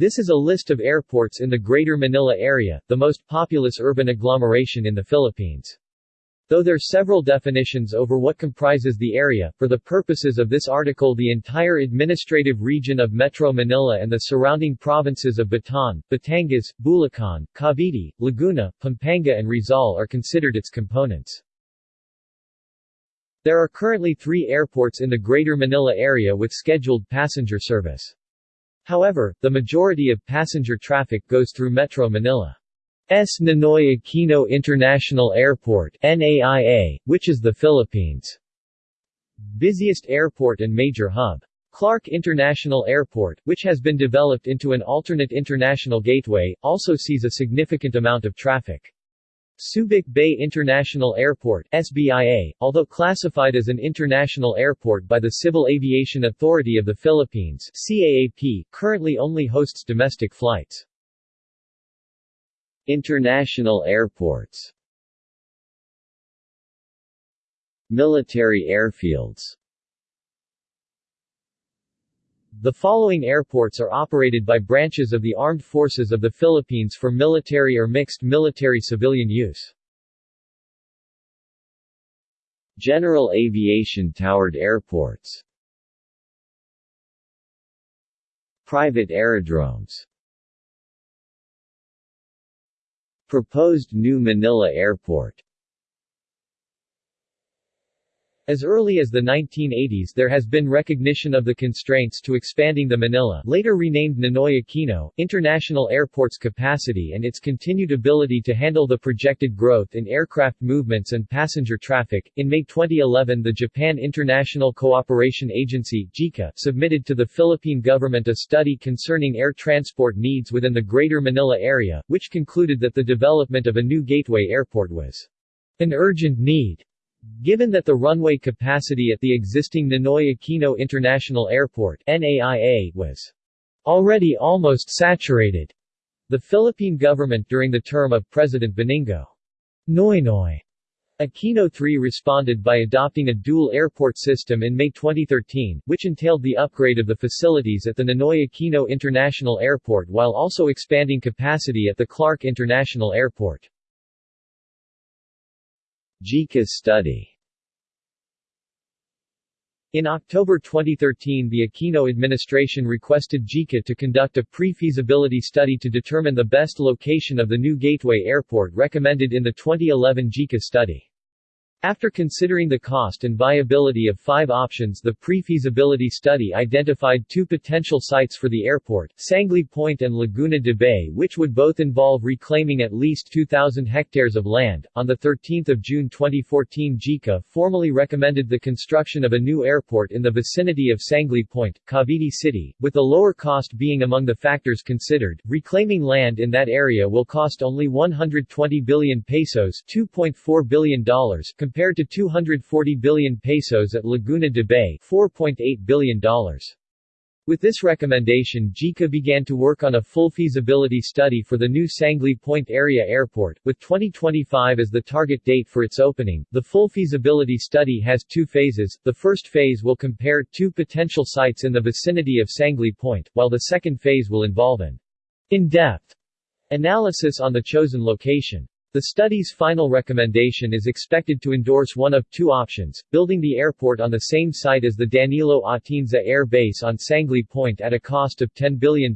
This is a list of airports in the Greater Manila area, the most populous urban agglomeration in the Philippines. Though there are several definitions over what comprises the area, for the purposes of this article the entire administrative region of Metro Manila and the surrounding provinces of Bataan, Batangas, Bulacan, Cavite, Laguna, Pampanga and Rizal are considered its components. There are currently three airports in the Greater Manila area with scheduled passenger service. However, the majority of passenger traffic goes through Metro Manila. S. Ninoy Aquino International Airport NAIA, which is the Philippines' busiest airport and major hub. Clark International Airport, which has been developed into an alternate international gateway, also sees a significant amount of traffic. Subic Bay International Airport SBIA, although classified as an international airport by the Civil Aviation Authority of the Philippines CAAP, currently only hosts domestic flights. International airports Military airfields The following airports are operated by branches of the Armed Forces of the Philippines for military or mixed military-civilian use. General aviation towered airports. Private aerodromes. Proposed new Manila Airport as early as the 1980s there has been recognition of the constraints to expanding the Manila later renamed Ninoy Aquino, International Airport's capacity and its continued ability to handle the projected growth in aircraft movements and passenger traffic. In May 2011 the Japan International Cooperation Agency JICA, submitted to the Philippine government a study concerning air transport needs within the Greater Manila area, which concluded that the development of a new gateway airport was an urgent need Given that the runway capacity at the existing Ninoy Aquino International Airport NAIA was already almost saturated, the Philippine government during the term of President Benigno Noynoy Aquino III responded by adopting a dual airport system in May 2013, which entailed the upgrade of the facilities at the Ninoy Aquino International Airport while also expanding capacity at the Clark International Airport. JICA study in October 2013 the Aquino administration requested JICA to conduct a pre-feasibility study to determine the best location of the new Gateway Airport recommended in the 2011 JICA study. After considering the cost and viability of five options the pre-feasibility study identified two potential sites for the airport, Sangley Point and Laguna de Bay which would both involve reclaiming at least 2,000 hectares of land. On 13 June 2014 JICA formally recommended the construction of a new airport in the vicinity of Sangley Point, Cavite City, with the lower cost being among the factors considered. Reclaiming land in that area will cost only 120 billion pesos $2.4 billion compared to 240 billion pesos at Laguna de Bay $4.8 billion. With this recommendation JICA began to work on a full feasibility study for the new Sangley Point Area Airport, with 2025 as the target date for its opening. The full feasibility study has two phases, the first phase will compare two potential sites in the vicinity of Sangley Point, while the second phase will involve an in-depth analysis on the chosen location. The study's final recommendation is expected to endorse one of two options, building the airport on the same site as the Danilo Atienza Air Base on Sangley Point at a cost of $10 billion,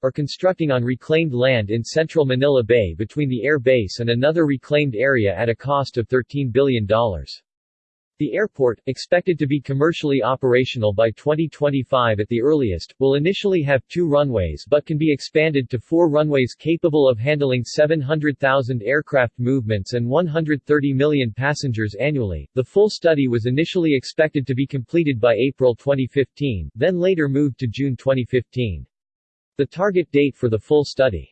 or constructing on reclaimed land in central Manila Bay between the air base and another reclaimed area at a cost of $13 billion. The airport, expected to be commercially operational by 2025 at the earliest, will initially have two runways but can be expanded to four runways capable of handling 700,000 aircraft movements and 130 million passengers annually. The full study was initially expected to be completed by April 2015, then later moved to June 2015. The target date for the full study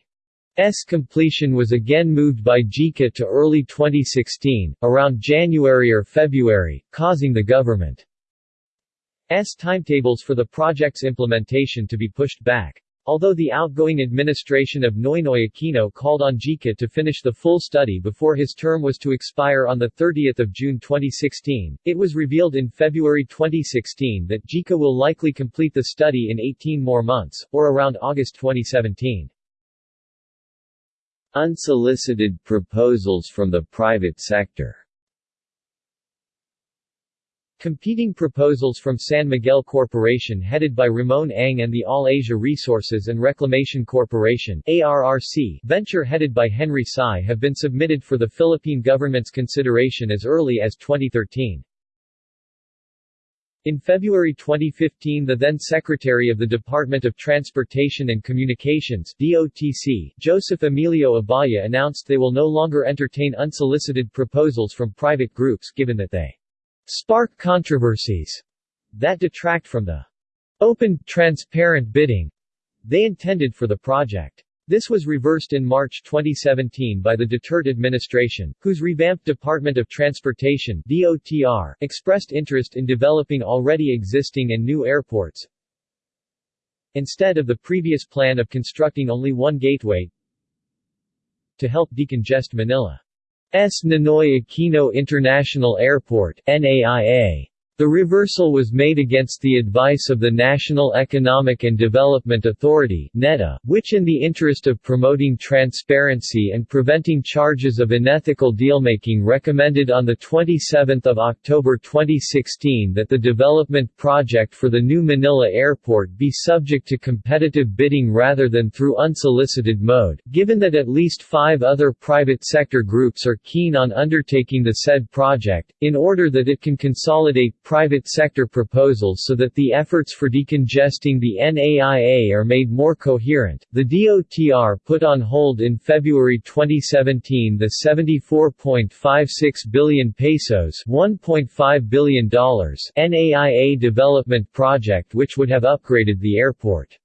S completion was again moved by JICA to early 2016, around January or February, causing the government's timetables for the project's implementation to be pushed back. Although the outgoing administration of Noynoy Aquino called on JICA to finish the full study before his term was to expire on 30 June 2016, it was revealed in February 2016 that JICA will likely complete the study in 18 more months, or around August 2017. Unsolicited proposals from the private sector Competing proposals from San Miguel Corporation headed by Ramon Ang and the All Asia Resources and Reclamation Corporation ARRC venture headed by Henry Sy have been submitted for the Philippine government's consideration as early as 2013. In February 2015 the then Secretary of the Department of Transportation and Communications DOTC, Joseph Emilio Abaya announced they will no longer entertain unsolicited proposals from private groups given that they spark controversies that detract from the open, transparent bidding they intended for the project. This was reversed in March 2017 by the Duterte administration, whose revamped Department of Transportation DOTR expressed interest in developing already existing and new airports, instead of the previous plan of constructing only one gateway to help decongest Manila. S. Ninoy Aquino International Airport NAIA. The reversal was made against the advice of the National Economic and Development Authority (NEDA), which in the interest of promoting transparency and preventing charges of unethical dealmaking recommended on the 27th of October 2016 that the development project for the new Manila Airport be subject to competitive bidding rather than through unsolicited mode, given that at least 5 other private sector groups are keen on undertaking the said project in order that it can consolidate private sector proposals so that the efforts for decongesting the NAIA are made more coherent. The DOTR put on hold in February 2017 the 74.56 billion pesos, $1.5 billion NAIA development project which would have upgraded the airport.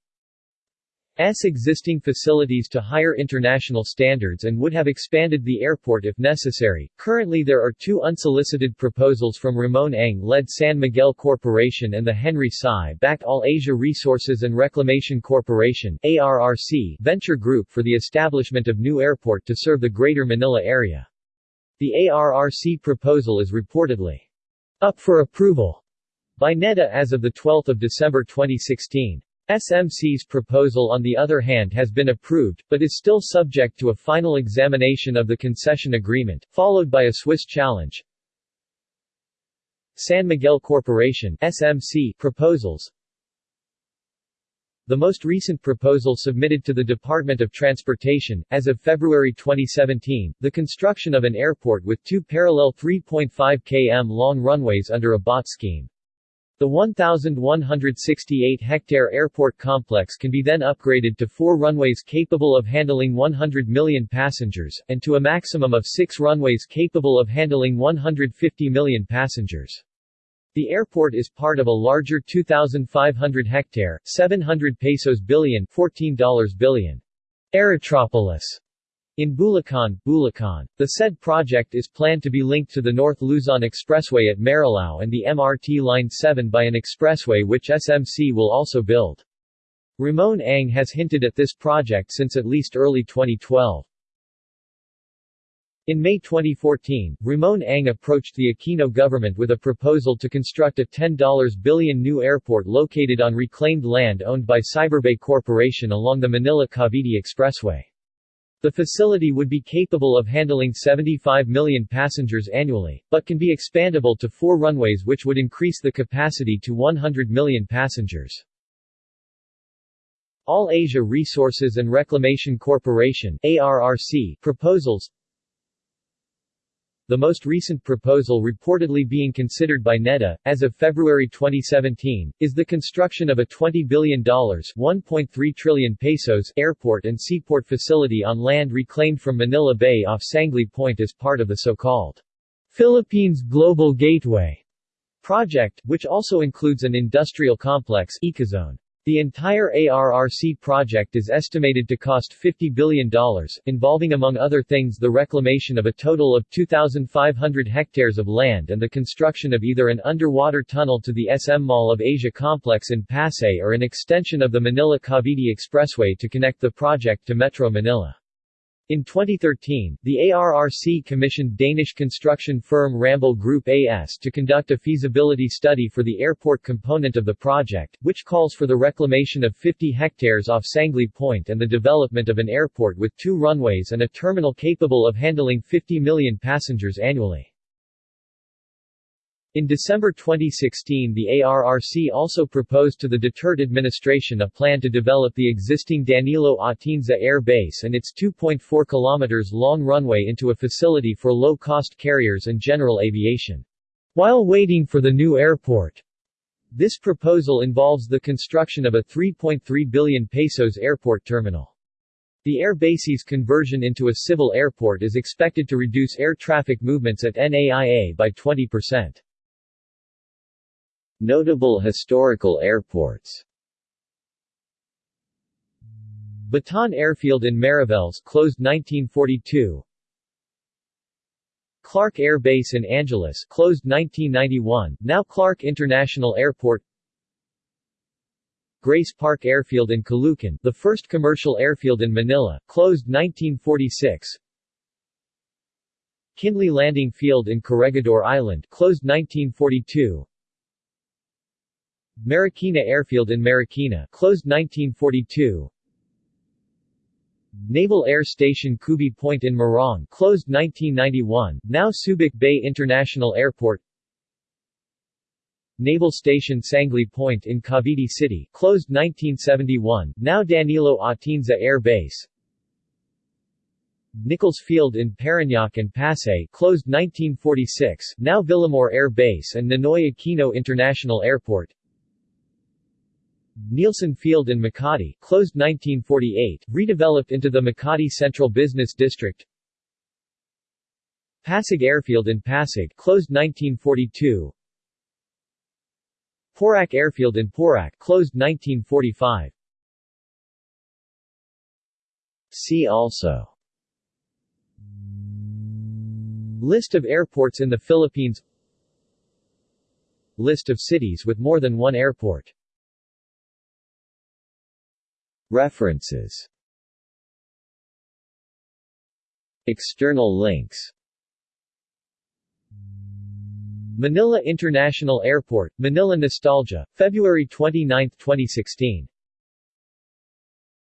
S existing facilities to higher international standards and would have expanded the airport if necessary. Currently there are two unsolicited proposals from Ramon Ang-led San Miguel Corporation and the Henry Sy-backed All Asia Resources and Reclamation Corporation ARRC venture group for the establishment of new airport to serve the Greater Manila area. The ARRC proposal is reportedly up for approval by NEDA as of 12 December 2016. SMC's proposal on the other hand has been approved, but is still subject to a final examination of the concession agreement, followed by a Swiss challenge. San Miguel Corporation SMC proposals The most recent proposal submitted to the Department of Transportation, as of February 2017, the construction of an airport with two parallel 3.5 km long runways under a BOT scheme. The 1,168-hectare airport complex can be then upgraded to four runways capable of handling 100 million passengers, and to a maximum of six runways capable of handling 150 million passengers. The airport is part of a larger 2,500-hectare, 700 pesos billion $14 billion Aerotropolis in Bulacan, Bulacan. The said project is planned to be linked to the North Luzon Expressway at Marilao and the MRT Line 7 by an expressway which SMC will also build. Ramon Ang has hinted at this project since at least early 2012. In May 2014, Ramon Ang approached the Aquino government with a proposal to construct a $10 billion new airport located on reclaimed land owned by Cyberbay Corporation along the Manila-Cavite Expressway. The facility would be capable of handling 75 million passengers annually, but can be expandable to four runways which would increase the capacity to 100 million passengers. All Asia Resources and Reclamation Corporation ARRC proposals the most recent proposal reportedly being considered by NEDA, as of February 2017, is the construction of a $20 billion 1.3 trillion pesos airport and seaport facility on land reclaimed from Manila Bay off Sangley Point as part of the so-called Philippines Global Gateway project, which also includes an industrial complex Ecozone. The entire ARRC project is estimated to cost $50 billion, involving among other things the reclamation of a total of 2,500 hectares of land and the construction of either an underwater tunnel to the SM Mall of Asia complex in Pasay or an extension of the Manila-Cavite Expressway to connect the project to Metro Manila. In 2013, the ARRC commissioned Danish construction firm Ramboll Group AS to conduct a feasibility study for the airport component of the project, which calls for the reclamation of 50 hectares off Sangley Point and the development of an airport with two runways and a terminal capable of handling 50 million passengers annually. In December 2016 the ARRC also proposed to the Duterte administration a plan to develop the existing Danilo Atienza Air Base and its 2.4 km long runway into a facility for low-cost carriers and general aviation. While waiting for the new airport, this proposal involves the construction of a 3.3 billion pesos airport terminal. The air base's conversion into a civil airport is expected to reduce air traffic movements at NAIA by 20%. Notable historical airports. Bataan Airfield in Mariveles closed 1942 Clark Air Base in Angeles closed 1991, now Clark International Airport. Grace Park Airfield in Caloocan, the first commercial airfield in Manila, closed 1946 Kindley Landing Field in Corregidor Island, closed 1942 Marikina Airfield in Marikina, closed 1942. Naval Air Station Cubi Point in Morong, closed 1991, now Subic Bay International Airport. Naval Station Sangley Point in Cavite City, closed 1971, now Danilo Atienza Air Base. Nichols Field in Parañaque and Pasay, closed 1946, now Villamor Air Base and Ninoy Aquino International Airport. Nielsen Field in Makati, closed 1948, redeveloped into the Makati Central Business District. Pasig Airfield in Pasig, closed 1942. Porac Airfield in Porac, closed 1945. See also List of airports in the Philippines List of cities with more than one airport References. External links. Manila International Airport, Manila Nostalgia, February 29, 2016